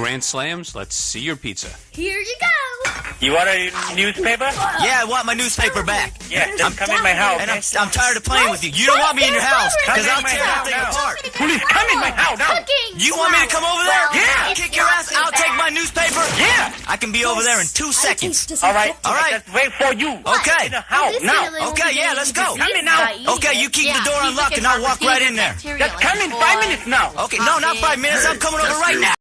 Grand Slams, let's see your pizza. Here you go. You want a newspaper? Yeah, I want my newspaper back. Yeah, just come in my house. And I'm, I'm tired of playing with you. You don't want me in your house, because I'll tear that thing apart. Please come in my house now. You want me to come over there? Yeah. Kick your ass, I'll take my newspaper? Yeah. I can be over there in two seconds. All right. All right. Just wait for you. Okay. Now. Okay, yeah, let's go. Come in now. Okay, you keep the door unlocked and I'll walk right in there. Just come in five minutes now. Okay, no, not five minutes. I'm coming over right now.